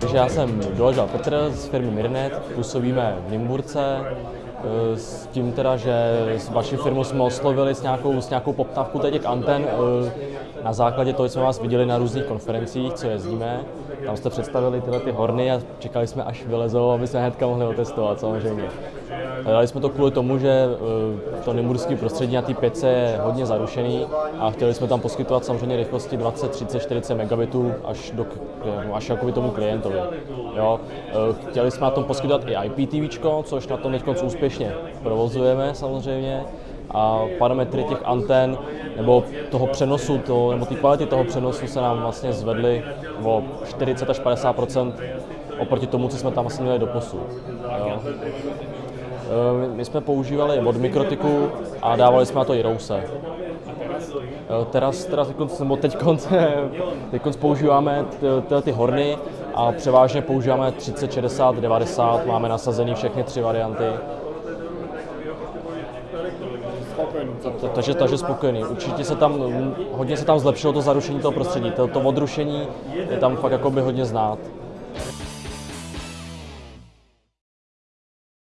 Takže já jsem Doležal Petr z firmy Mirnet, působíme v Nymburce, s tím teda, že s vaší firmu jsme oslovili s nějakou, s nějakou poptávkou těch anten. eh, Na základě toho jsme vás viděli na různých konferencích, co jezdíme. Tam jste představili tyhle ty horny a čekali jsme, až vylezou, aby jsme hnedka mohli otestovat samozřejmě. Dali jsme to kvůli tomu, že eh, to nymburské prostředí na té pětce je hodně zarušený a chtěli jsme tam poskytovat samozřejmě rychlosti 20, 30, 40 megabitů až, do, až jakoby tomu klientovi. Jo. Eh, Chtěli jsme na tom poskytovat i IPTV, což na tom teď úspěšně provozujeme samozřejmě a parametry těch antén nebo toho přenosu, to, nebo té kvality toho přenosu se nám vlastně zvedly o 40 až 50% oproti tomu, co jsme tam vlastně měli do posud. Jo. Eh, My jsme používali od Mikrotiku a dávali jsme na to i Rouse. Teraz, teraz nebo teď teď používáme ty, tyhle ty horny a převážně používáme 30, 60, 90, máme nasazený všechny tři varianty. Ta- Takže, takže spokojený. Určitě se tam, hodně se tam zlepšilo to zarušení toho prostředí. To, to odrušení je tam fakt jakoby hodně znát.